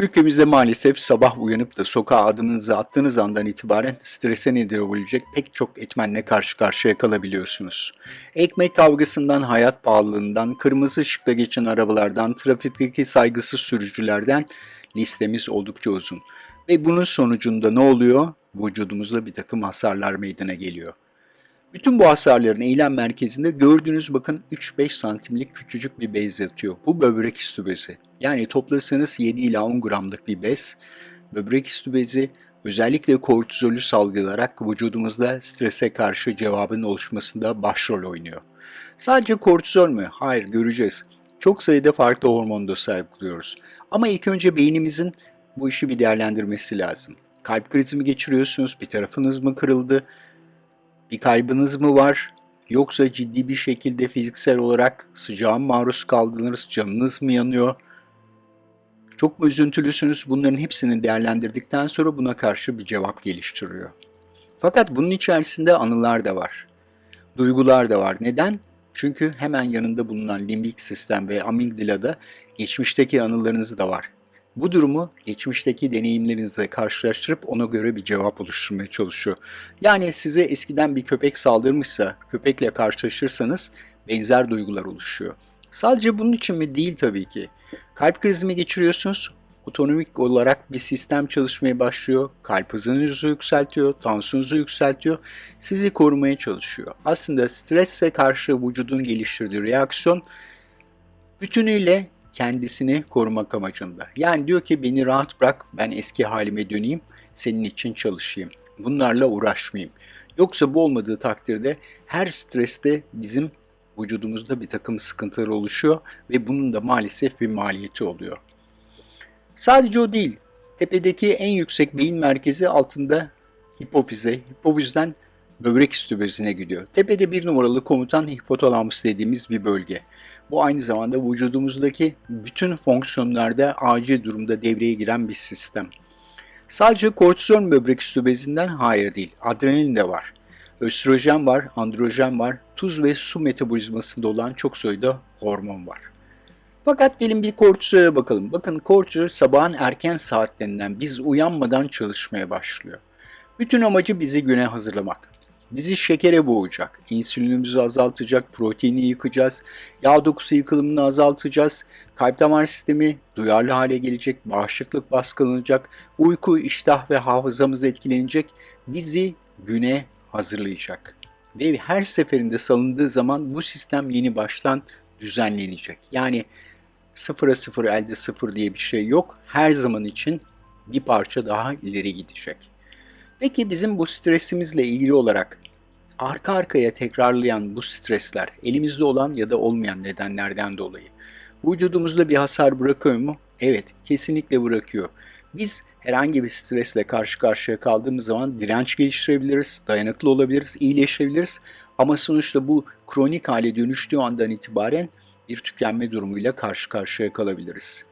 Ülkemizde maalesef sabah uyanıp da sokağa adımınızı attığınız andan itibaren strese neden olabilecek pek çok etmenle karşı karşıya kalabiliyorsunuz. Ekmek kavgasından, hayat pahalılığından, kırmızı ışıkta geçen arabalardan, trafikteki saygısız sürücülerden listemiz oldukça uzun. Ve bunun sonucunda ne oluyor? Vücudumuzda bir takım hasarlar meydana geliyor. Bütün bu hasarların eylem merkezinde gördüğünüz bakın 3-5 santimlik küçücük bir bez yatıyor. Bu böbrek üstü bezi. Yani toplasanız 7 ila 10 gramlık bir bez. Böbrek üstü bezi özellikle kortizolü salgılarak vücudumuzda strese karşı cevabın oluşmasında başrol oynuyor. Sadece kortizol mü? Hayır göreceğiz. Çok sayıda farklı hormon da salgılıyoruz. Ama ilk önce beynimizin bu işi bir değerlendirmesi lazım. Kalp krizi mi geçiriyorsunuz? Bir tarafınız mı kırıldı? Bir kaybınız mı var? Yoksa ciddi bir şekilde fiziksel olarak sıcağa maruz kaldınız, canınız mı yanıyor? Çok mu üzüntülüsünüz? Bunların hepsini değerlendirdikten sonra buna karşı bir cevap geliştiriyor. Fakat bunun içerisinde anılar da var. Duygular da var. Neden? Çünkü hemen yanında bulunan limbik sistem ve amigdalada geçmişteki anılarınız da var. Bu durumu geçmişteki deneyimlerinizle karşılaştırıp ona göre bir cevap oluşturmaya çalışıyor. Yani size eskiden bir köpek saldırmışsa, köpekle karşılaşırsanız benzer duygular oluşuyor. Sadece bunun için mi? Değil tabii ki. Kalp krizi mi geçiriyorsunuz? Otonomik olarak bir sistem çalışmaya başlıyor. Kalp hızınızı yükseltiyor, tansiyonunuzu yükseltiyor. Sizi korumaya çalışıyor. Aslında strese karşı vücudun geliştirdiği reaksiyon bütünüyle kendisini korumak amacında. Yani diyor ki beni rahat bırak, ben eski halime döneyim, senin için çalışayım. Bunlarla uğraşmayayım. Yoksa bu olmadığı takdirde her streste bizim vücudumuzda bir takım sıkıntılar oluşuyor ve bunun da maalesef bir maliyeti oluyor. Sadece o değil. Tepedeki en yüksek beyin merkezi altında hipofize, hipofizden böbrek üstü bezine gidiyor. Tepede bir numaralı komutan hipotalamus dediğimiz bir bölge. Bu aynı zamanda vücudumuzdaki bütün fonksiyonlarda acil durumda devreye giren bir sistem. Sadece kortizol böbrek üstü bezinden hayır değil, adrenalin de var. Östrojen var, androjen var, tuz ve su metabolizmasında olan çok sayıda hormon var. Fakat gelin bir kortizole bakalım. Bakın kortizol sabahın erken saatlerinden biz uyanmadan çalışmaya başlıyor. Bütün amacı bizi güne hazırlamak. Bizi şekere boğacak, insülinimizi azaltacak, proteini yıkacağız, yağ dokusu yıkılımını azaltacağız, kalp damar sistemi duyarlı hale gelecek, bağışıklık baskılanacak, uyku, iştah ve hafızamız etkilenecek, bizi güne hazırlayacak. Ve her seferinde salındığı zaman bu sistem yeni baştan düzenlenecek. Yani sıfıra sıfır elde sıfır diye bir şey yok. Her zaman için bir parça daha ileri gidecek. Peki bizim bu stresimizle ilgili olarak arka arkaya tekrarlayan bu stresler elimizde olan ya da olmayan nedenlerden dolayı vücudumuzda bir hasar bırakıyor mu? Evet, kesinlikle bırakıyor. Biz herhangi bir stresle karşı karşıya kaldığımız zaman direnç geliştirebiliriz, dayanıklı olabiliriz, iyileşebiliriz. Ama sonuçta bu kronik hale dönüştüğü andan itibaren bir tükenme durumuyla karşı karşıya kalabiliriz.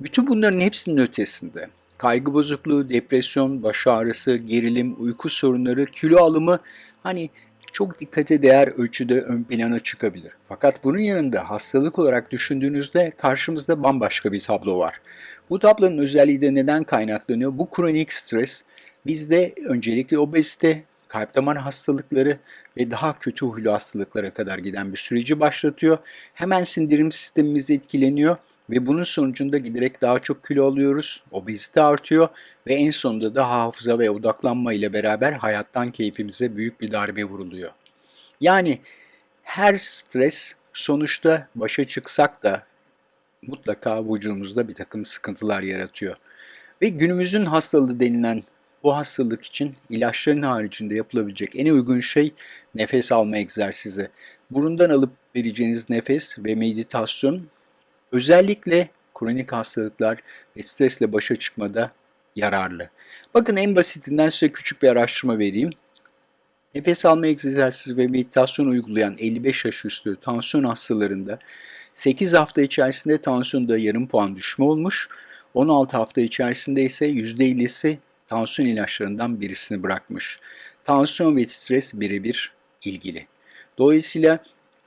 Bütün bunların hepsinin ötesinde kaygı bozukluğu, depresyon, baş ağrısı, gerilim, uyku sorunları, kilo alımı hani çok dikkate değer ölçüde ön plana çıkabilir. Fakat bunun yanında hastalık olarak düşündüğünüzde karşımızda bambaşka bir tablo var. Bu tablonun özelliği de neden kaynaklanıyor? Bu kronik stres bizde öncelikle obezite, kalp damar hastalıkları ve daha kötü huylu hastalıklara kadar giden bir süreci başlatıyor. Hemen sindirim sistemimiz etkileniyor ve bunun sonucunda giderek daha çok kilo alıyoruz, obezite artıyor ve en sonunda da hafıza ve odaklanma ile beraber hayattan keyfimize büyük bir darbe vuruluyor. Yani her stres sonuçta başa çıksak da mutlaka vücudumuzda bir takım sıkıntılar yaratıyor. Ve günümüzün hastalığı denilen bu hastalık için ilaçların haricinde yapılabilecek en uygun şey nefes alma egzersizi. Burundan alıp vereceğiniz nefes ve meditasyon özellikle kronik hastalıklar ve stresle başa çıkmada yararlı. Bakın en basitinden size küçük bir araştırma vereyim. Nefes alma egzersizi ve meditasyon uygulayan 55 yaş üstü tansiyon hastalarında 8 hafta içerisinde tansiyonda yarım puan düşme olmuş, 16 hafta içerisinde ise %50'si tansiyon ilaçlarından birisini bırakmış. Tansiyon ve stres birebir ilgili. Dolayısıyla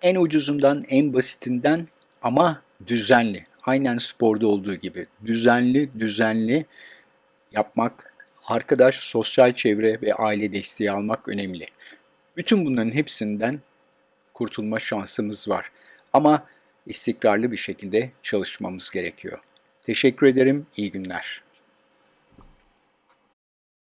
en ucuzundan, en basitinden ama düzenli, aynen sporda olduğu gibi düzenli düzenli yapmak, arkadaş, sosyal çevre ve aile desteği almak önemli. Bütün bunların hepsinden kurtulma şansımız var. Ama istikrarlı bir şekilde çalışmamız gerekiyor. Teşekkür ederim, iyi günler.